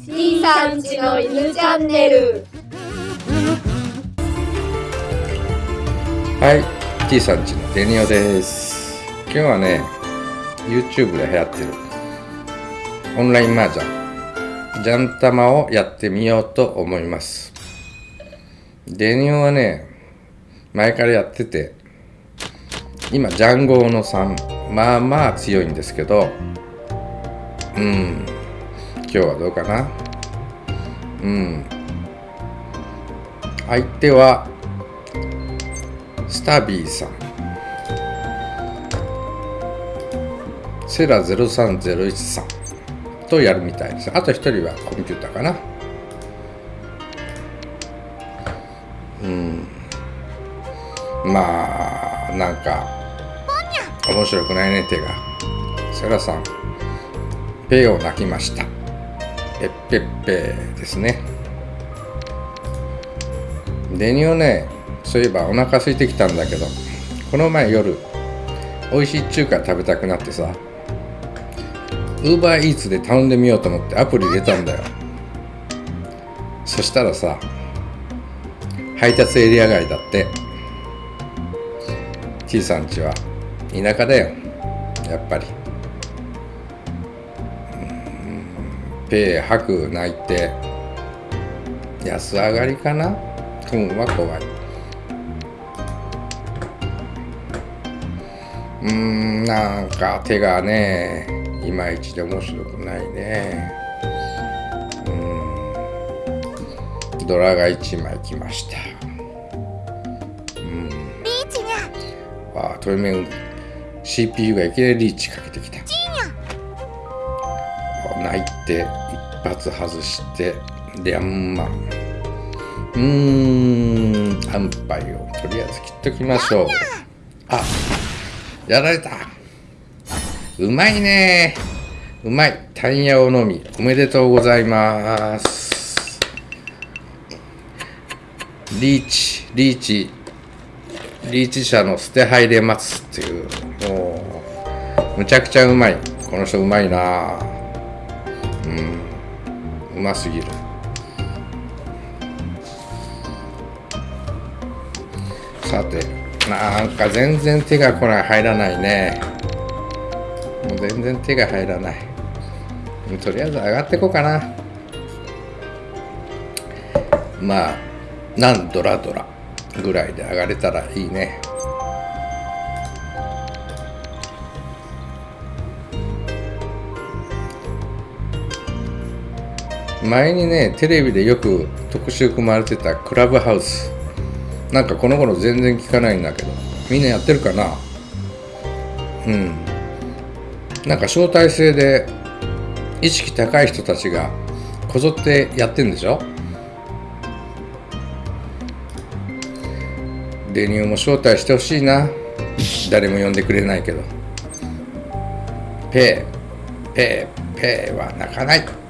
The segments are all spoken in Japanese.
C さんちの犬チャンネル。はい T さんちのデニオです。今日はね YouTube で流行ってる。オンライン麻雀。ジャン玉をやってみようと思います。デニオはね前からやってて今ジャンゴーの3まあまあ強いんですけどうん。日はどうかな？うん。相手はスタビーさん。セラ0301さん。とやるみたいです。あと1人はコンピューターかな。うん。まあなんか面白くないね手が。セラさんペを泣きました。ペッペッペですね。デニオねそういえばお腹空いてきたんだけどこの前夜美味しい中華食べたくなってさウーバーイーツで頼んでみようと思ってアプリ入れたんだよ。そしたらさ配達エリア外だって T さんちは田舎だよやっぱり。ペー吐く泣いて。安上がりかな？運は怖い。うーんなんか手がねいまいちで面白くないね。うん。ドラが1枚来ました。うん。リーチにゃあトイメン CPU がいきなりリーチかけてきた泣いて一発外してリャンマンうーん安牌をとりあえず切っときましょう。あやられた。うまいね。うまい。タンヤオのみおめでとうございます。リーチリーチリーチ社の捨て入れ待つっていう。もうむちゃくちゃうまい。この人うまいな。うん。うますぎる。さてなんか全然手が来ない入らないね。もう全然手が入らない。とりあえず上がってこうかな。まあ何ドラドラぐらいで上がれたらいいね。前にねテレビでよく特集組まれてたクラブハウス。なんかこの頃全然聞かないんだけどみんなやってるかな？うん。なんか招待制で意識高い人たちがこぞってやってんでしょ？デニオも招待してほしいな。誰も呼んでくれないけど。ペーペーペーは泣かない。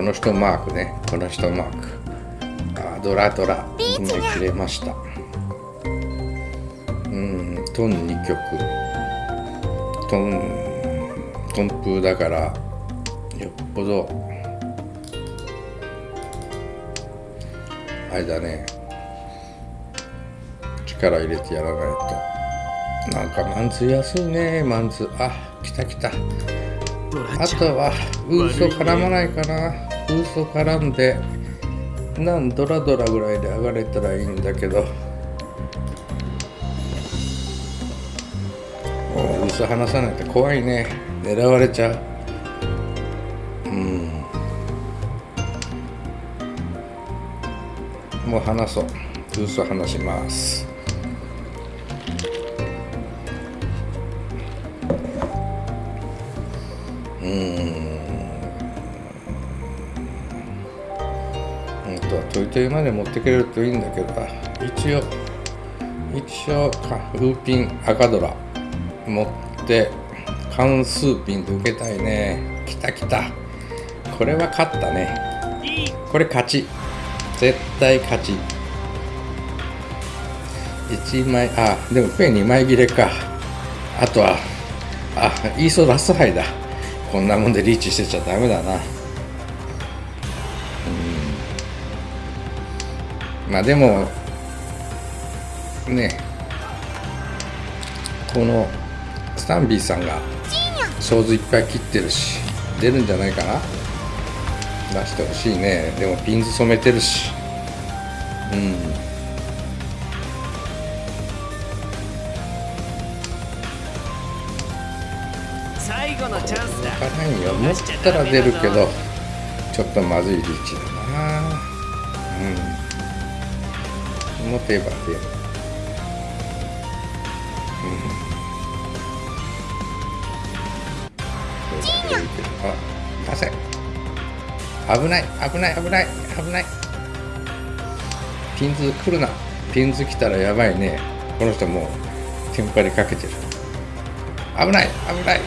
この人マークね。この人マーク。あドラドラ。今切れました。うんトン2曲。トントンプーだからよっぽど。あれだね。力入れてやらないと。なんかマンツー安いね。マンツー。あ来た来た。あとはウーソ絡まないかなウーソ絡んでなんドラドラぐらいで上がれたらいいんだけど。おウーソ離さないと怖いね。狙われちゃう。うん。もう離そう。ウーソ離します。本当はトイトイまで持ってくれるといいんだけど一応一応かルーピン赤ドラ持って関数ピンで受けたいね。きたきた。これは勝ったね。これ勝ち。絶対勝ち。1枚あでもペン2枚切れか。あとはあイーソラスハイだ。こんなもんでリーチしてちゃダメだな。まあでもねこのスタンビーさんが想像いっぱい切ってるし出るんじゃないかな？出してほしいね。でもピンズ染めてるし。うん。最後のチャンスよ。持ったら出るけどちょっとまずいリーチだな。うん持てば出るう。ん。出るけどあ出せ危ない。危ない。危ない。危ない。ピンズ来るな。ピンズ来たらやばいね。この人もうテンパりかけてる。危ない。危ない。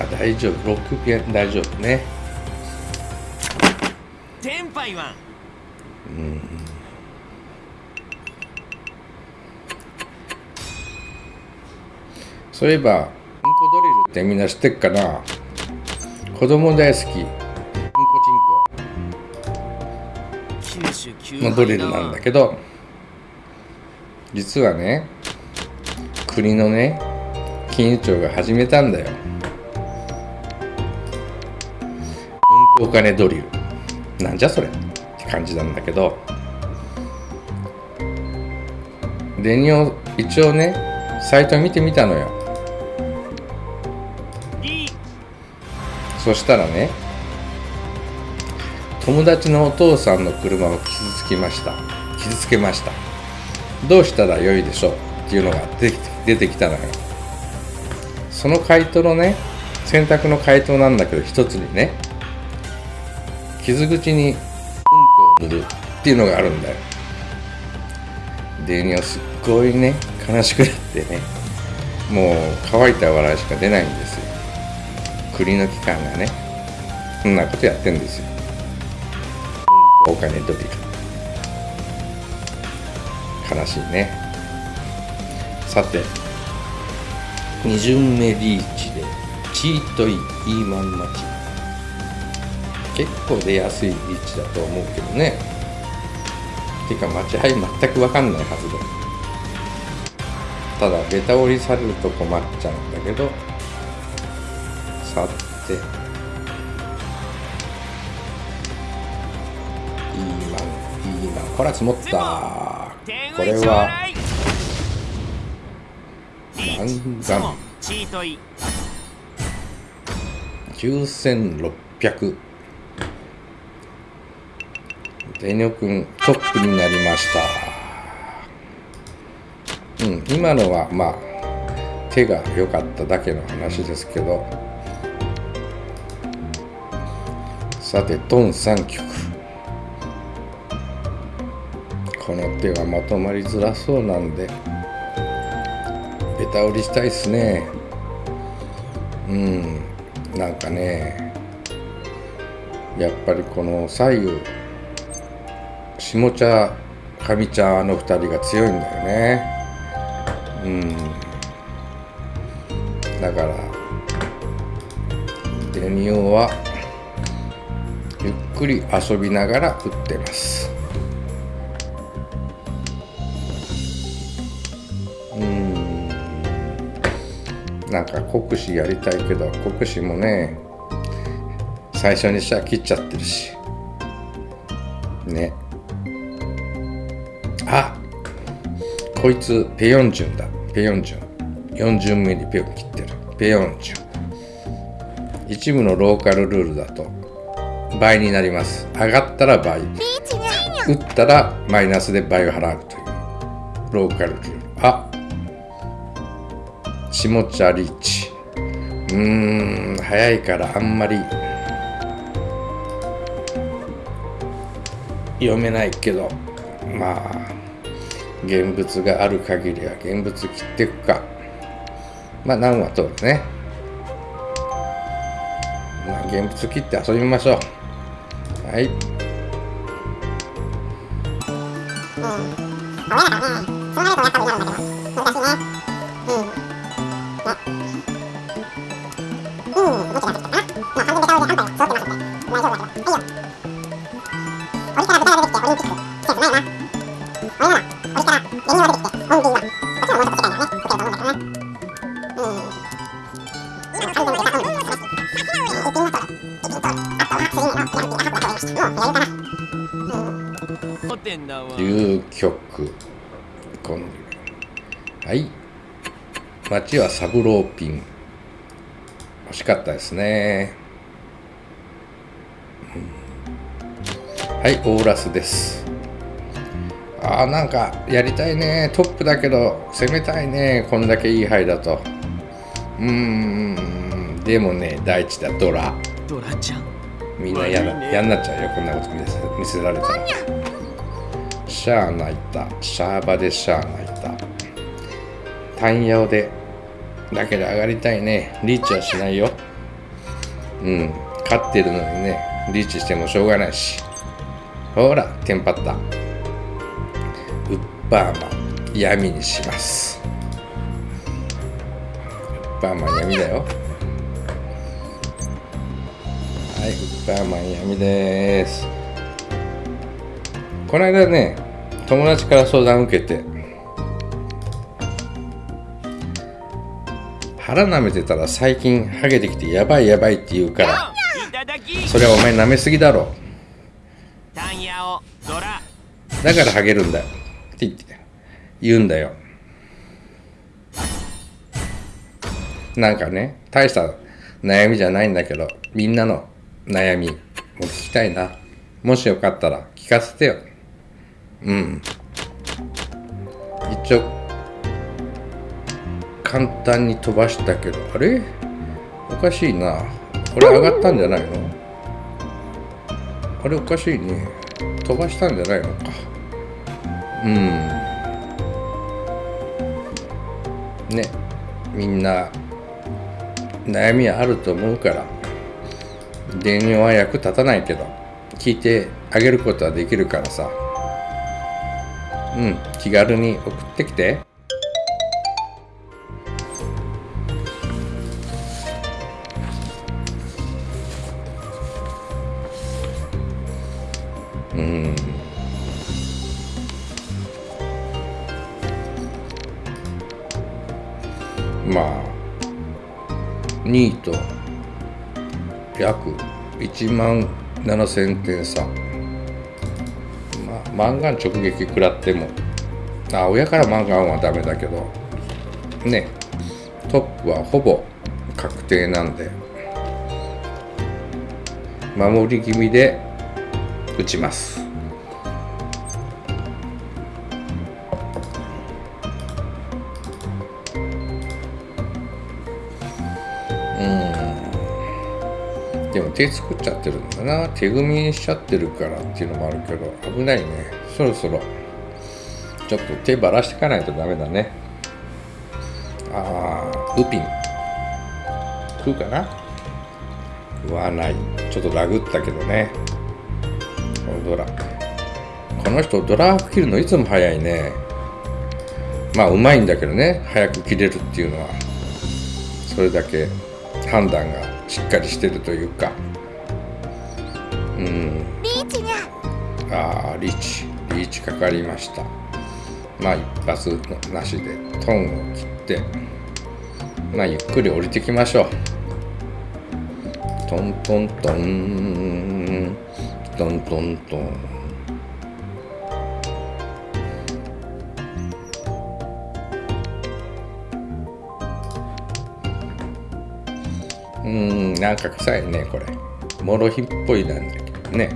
あ大丈夫。6ピン大丈夫ね。テンパイワンそういえばうんこドリルってみんな知ってっかな？子供大好き。うんこちんこ。のドリルなんだけど実はね国のね金融庁が始めたんだよ。うんこお金ドリル。なんじゃそれ？って感じなんだけど。デニオ一応ねサイト見てみたのよそしたらね友達のお父さんの車を傷つきました。傷つけました。どうしたらよいでしょうっていうのが出てきたのよ。その回答のね選択の回答なんだけど一つにね傷口にうんこを塗るっていうのがあるんだよ。でにはすっごいね悲しくなってねもう乾いた笑いしか出ないんです国の機関がねそんなことやってんですよ。お金ドリル悲しいね。さて二巡目リーチでチートイイーマン待ち。結構出やすいリーチだと思うけどね。てか待ち配全く分かんないはずだ。ただベタ折りされると困っちゃうんだけど。さて。いいマンいいマンほら積もった。これは。ガンガン9600デニョ君トップになりました。うん今のはまあ手が良かっただけの話ですけど。さてトン3曲。この手はまとまりづらそうなんでベタ折りしたいっすね。うんなんかねやっぱりこの左右下茶上茶の2人が強いんだよね。うん。だからデニオはくり遊びながら打ってます。うん。なんか国士やりたいけど国士もね最初にしたら切っちゃってるし。ね。あ！こいつペヨンジュンだ。ペヨンジュン。4巡目にペヨン切ってる。ペヨンジュン。一部のローカルルールだと。倍になります。上がったら倍。打ったらマイナスで倍を払うという。ローカルルール。あ下茶リーチ。うーん早いからあんまり。読めないけど。まあ現物がある限りは現物切っていくか。まあ何は通るね。まあ現物切って遊びましょう。はい。うん。俺ね。そうなるとやっぱり嫌なん。だけど難しいねうん。うん。どっちったかなまあ完全では揃ってますん。で大丈夫だけどいよからきてオリンピックンスないな8はサブローピン。惜しかったですね。はい、オーラスです。ああ、なんかやりたいね。トップだけど攻めたいね。こんだけいい牌だと。うーん、でもね、第一だ、ドラ。ドラちゃん。みんな嫌だ、嫌になっちゃうよ。こんなこと見せ見せられたら。シャア泣いた。シャーバでシャア泣いた。タンヤオでだけど上がりたいね。リーチはしないよ。うん。勝ってるのにね。リーチしてもしょうがないし。ほらテンパった。ウッパーマン闇にします。ウッパーマン闇だよ。はい、ウッパーマン闇です。この間ね、友達から相談受けて、腹舐めてたら最近ハゲてきてやばいやばいって言うから、それはお前舐めすぎだろ。だからハゲるんだよ。って言って、言うんだよ。なんかね、大した悩みじゃないんだけど、みんなの悩みも聞きたいな。もしよかったら聞かせてよ。うん。一応、簡単に飛ばしたけど、あれ？おかしいな。これ上がったんじゃないの？あれおかしいね。飛ばしたんじゃないのか。うん。ね、みんな悩みあると思うから、電話は役立たないけど、聞いてあげることはできるからさ。うん、気軽に送ってきて。うん。まあ2位と約1万7000点差。まあマンガン直撃食らっても。あ親からマンガンはダメだけど。ねトップはほぼ確定なんで。守り気味で打ちます。うん。でも手作っちゃってるんだな。手組みにしちゃってるからっていうのもあるけど危ないね。そろそろ。ちょっと手ばらしていかないとダメだね。あーウピン。食うかな？食わない。ちょっとラグったけどね。ドラこの人ドラ切るのいつも早いね。まあうまいんだけどね。早く切れるっていうのは。それだけ判断がしっかりしてるというか。うん。リーチにゃあーリーチ。リーチかかりました。まあ一発なしでトンを切ってまあゆっくり降りてきましょう。トントントントントントン。うーんなんか臭いねこれ。モロヒっぽいなんだけどね。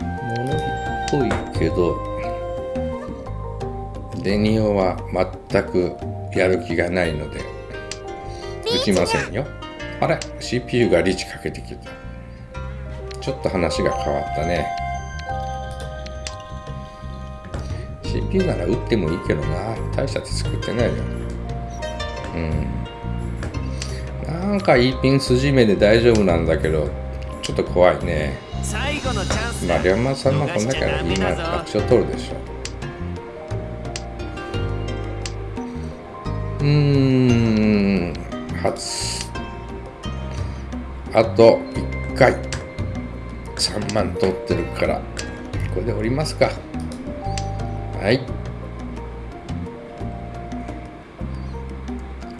モロヒっぽいけど。デニオは全くやる気がないので。打ちませんよ。あれ CPU がリーチかけてきたちょっと話が変わったね。CPU なら打ってもいいけどな。大した手作ってないよ。うん。なんかいいピン筋目で大丈夫なんだけどちょっと怖いね。最後のチャンスだ。まあ龍馬さんもこんだから今逃しちゃダメだぞ楽勝取るでしょ。うーん。初。あと1回3万取ってるからこれで降りますか。はい。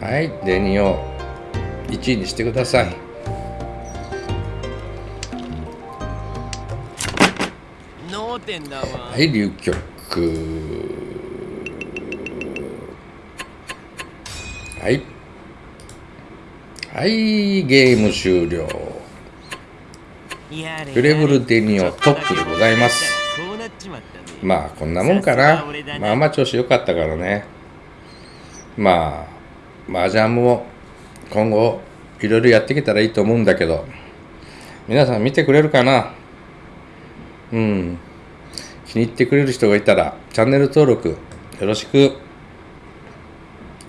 はい。デニオ1位にしてください。はい流局はい。はいゲーム終了フレブルデニオトップでございます。まあこんなもんかな。まあまあ調子良かったからね。まあ麻雀も今後いろいろやっていけたらいいと思うんだけど。皆さん見てくれるかな？うん。気に入ってくれる人がいたらチャンネル登録よろしく。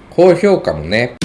高評価もね。